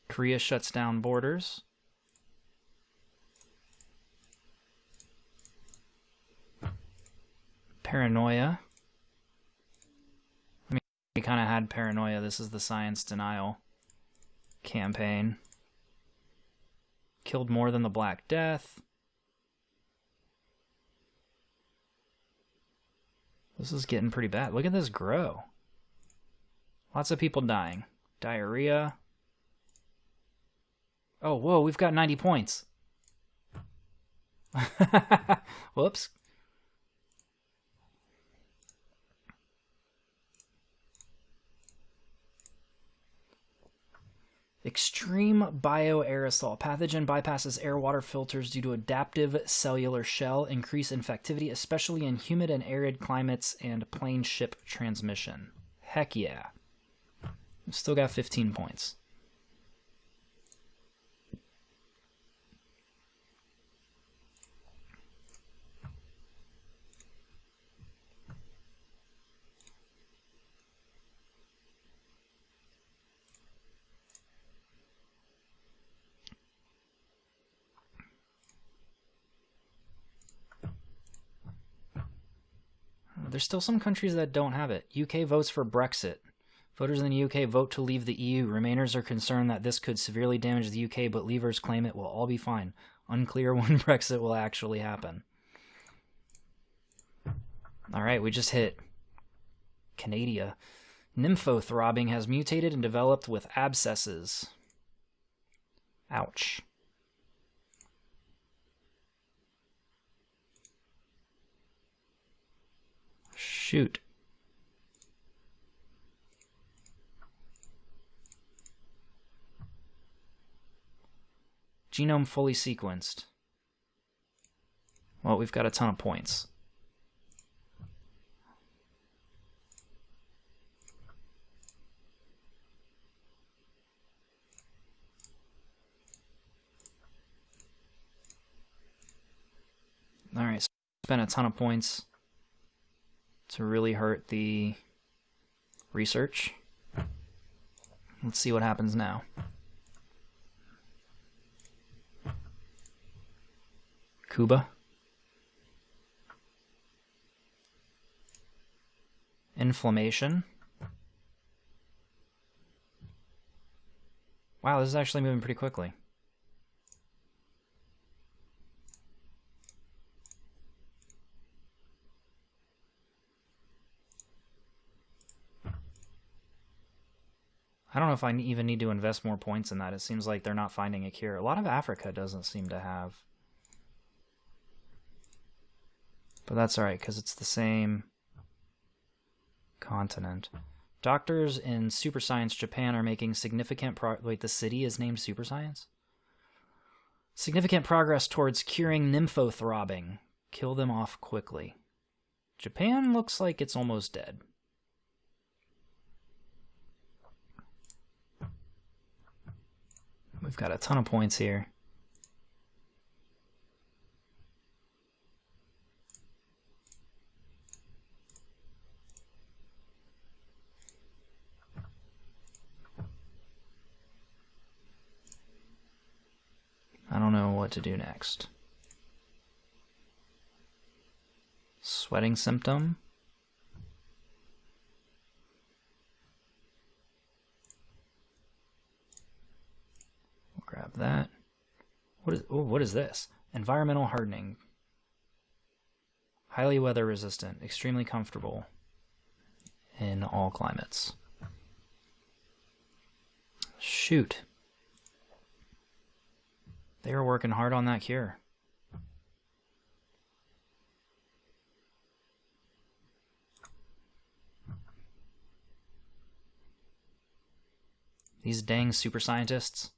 Korea shuts down borders. Paranoia. We kind of had paranoia. This is the science denial campaign. Killed more than the Black Death. This is getting pretty bad. Look at this grow. Lots of people dying. Diarrhea. Oh, whoa, we've got 90 points. [LAUGHS] Whoops. Extreme bioaerosol. Pathogen bypasses air water filters due to adaptive cellular shell, increase infectivity, especially in humid and arid climates, and plane ship transmission. Heck yeah. Still got 15 points. There's still some countries that don't have it. UK votes for Brexit. Voters in the UK vote to leave the EU. Remainers are concerned that this could severely damage the UK, but leavers claim it will all be fine. Unclear [LAUGHS] when Brexit will actually happen. All right, we just hit Canada. Nymphothrobbing has mutated and developed with abscesses. Ouch. Shoot. Genome fully sequenced. Well, we've got a ton of points. All right, so spent a ton of points to really hurt the research. Let's see what happens now. Cuba. Inflammation. Wow, this is actually moving pretty quickly. I don't know if I even need to invest more points in that. It seems like they're not finding a cure. A lot of Africa doesn't seem to have. But that's alright, because it's the same continent. Doctors in Super Science Japan are making significant pro- wait, the city is named Super Science? Significant progress towards curing nymphothrobbing. Kill them off quickly. Japan looks like it's almost dead. We've got a ton of points here. I don't know what to do next. Sweating symptom. Grab that. What is oh, what is this? Environmental hardening. Highly weather resistant, extremely comfortable in all climates. Shoot. They are working hard on that cure. These dang super scientists.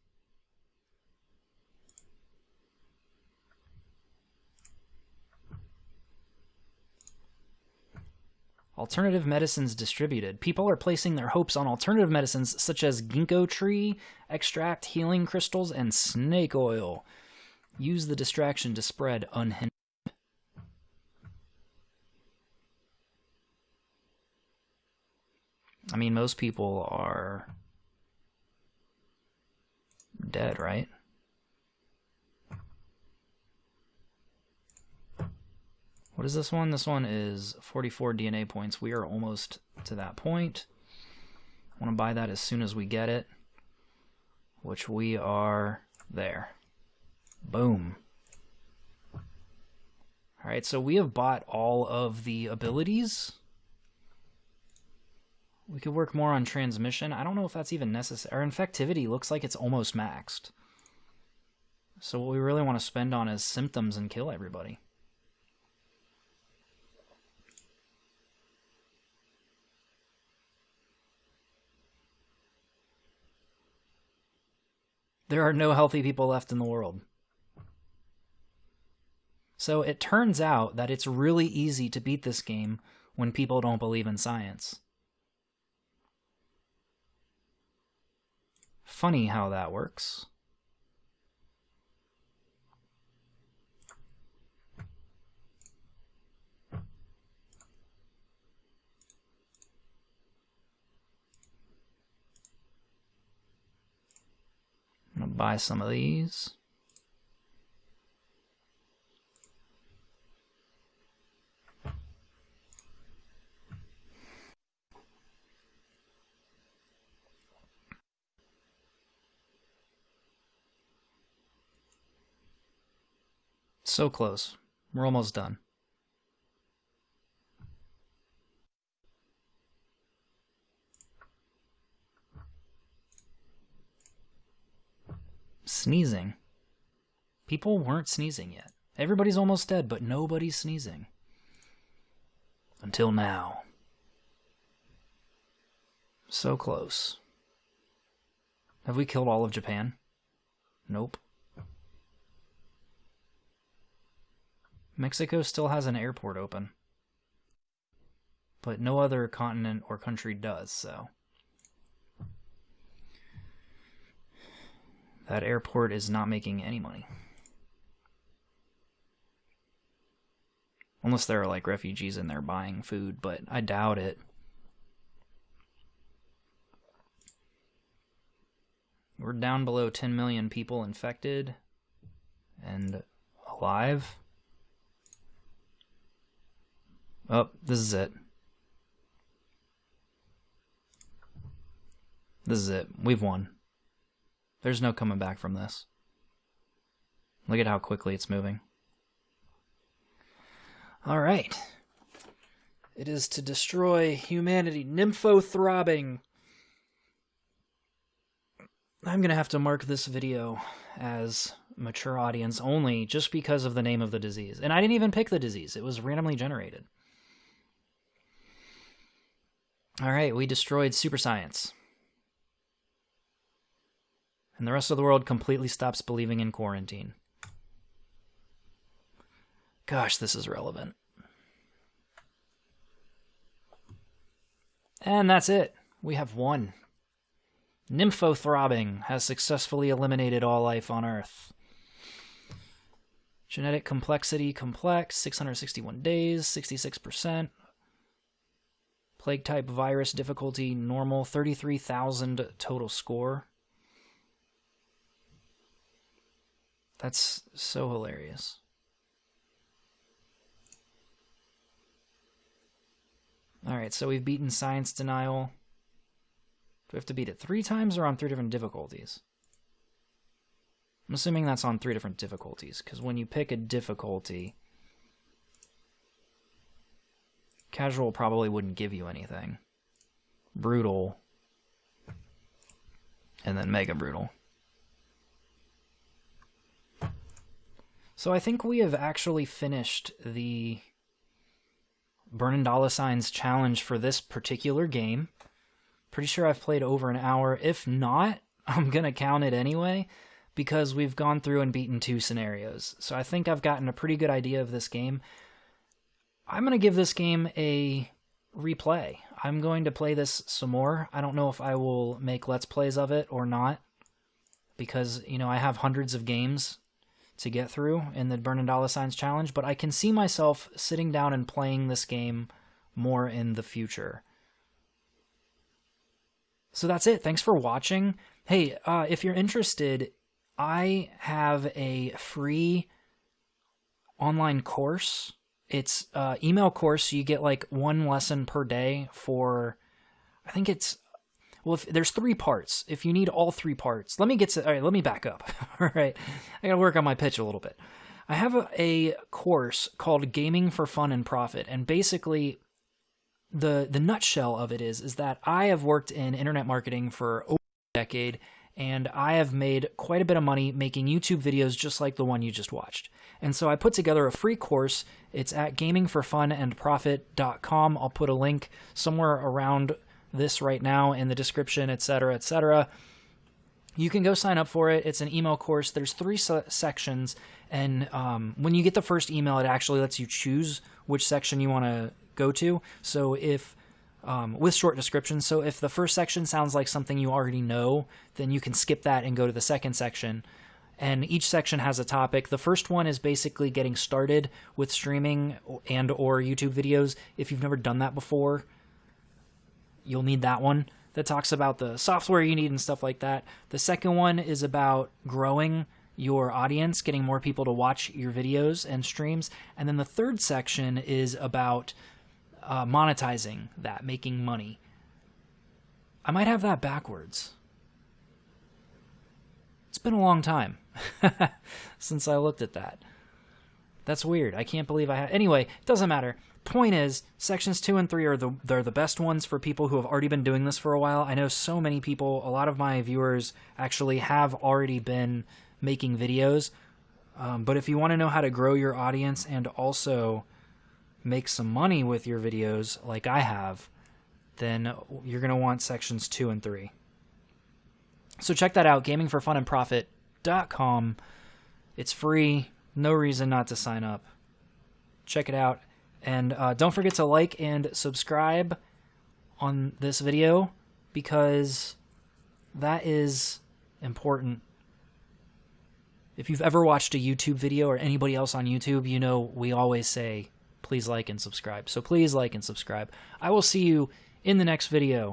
Alternative medicines distributed. People are placing their hopes on alternative medicines such as ginkgo tree extract, healing crystals, and snake oil. Use the distraction to spread unhindered. I mean, most people are dead, right? What is this one? This one is 44 DNA points. We are almost to that point. I want to buy that as soon as we get it, which we are there. Boom. All right, so we have bought all of the abilities. We could work more on transmission. I don't know if that's even necessary. Our infectivity looks like it's almost maxed. So what we really want to spend on is symptoms and kill everybody. There are no healthy people left in the world. So it turns out that it's really easy to beat this game when people don't believe in science. Funny how that works. Buy some of these. So close. We're almost done. Sneezing. People weren't sneezing yet. Everybody's almost dead, but nobody's sneezing. Until now. So close. Have we killed all of Japan? Nope. Mexico still has an airport open. But no other continent or country does, so. That airport is not making any money. Unless there are like refugees in there buying food, but I doubt it. We're down below 10 million people infected and alive. Oh, this is it. This is it. We've won. There's no coming back from this. Look at how quickly it's moving. All right. It is to destroy humanity. Nympho throbbing. I'm going to have to mark this video as mature audience only just because of the name of the disease. And I didn't even pick the disease. It was randomly generated. All right, we destroyed super science. And the rest of the world completely stops believing in quarantine. Gosh, this is relevant. And that's it. We have won. Nymphothrobbing has successfully eliminated all life on Earth. Genetic complexity complex, 661 days, 66%. Plague type virus difficulty normal 33,000 total score. That's so hilarious. Alright, so we've beaten science denial. Do we have to beat it three times or on three different difficulties? I'm assuming that's on three different difficulties, because when you pick a difficulty, Casual probably wouldn't give you anything. Brutal. And then Mega Brutal. So I think we have actually finished the Burning Dollar Signs challenge for this particular game. Pretty sure I've played over an hour. If not, [LAUGHS] I'm going to count it anyway because we've gone through and beaten two scenarios. So I think I've gotten a pretty good idea of this game. I'm going to give this game a replay. I'm going to play this some more. I don't know if I will make Let's Plays of it or not because, you know, I have hundreds of games to get through in the Burning Dollar Signs Challenge, but I can see myself sitting down and playing this game more in the future. So that's it. Thanks for watching. Hey, uh, if you're interested I have a free online course. It's uh, email course. You get like one lesson per day for, I think it's, well, if, there's three parts. If you need all three parts, let me get to, all right, let me back up. [LAUGHS] all right. I got to work on my pitch a little bit. I have a, a course called Gaming for Fun and Profit. And basically, the the nutshell of it is is that I have worked in internet marketing for over a decade and I have made quite a bit of money making YouTube videos just like the one you just watched. And so I put together a free course. It's at gamingforfunandprofit.com. I'll put a link somewhere around this right now in the description, etc., etc. You can go sign up for it. It's an email course. There's three se- sections, and um, when you get the first email, it actually lets you choose which section you want to go to. So if um, with short descriptions. So if the first section sounds like something you already know, then you can skip that and go to the second section. And each section has a topic. The first one is basically getting started with streaming and or YouTube videos. If you've never done that before, you'll need that one that talks about the software you need and stuff like that. The second one is about growing your audience, getting more people to watch your videos and streams. And then the third section is about uh, monetizing that, making money. I might have that backwards. It's been a long time [LAUGHS] since I looked at that. That's weird. I can't believe I had. Anyway, it doesn't matter. Point is, sections two and three are the they're the best ones for people who have already been doing this for a while. I know so many people. A lot of my viewers actually have already been making videos. Um, but if you want to know how to grow your audience and also make some money with your videos like I have, then you're going to want sections 2 and 3. So check that out, gamingforfunandprofit.com. It's free, no reason not to sign up. Check it out. And uh, don't forget to like and subscribe on this video because that is important. If you've ever watched a YouTube video or anybody else on YouTube, you know we always say please like and subscribe. So please like and subscribe. I will see you in the next video.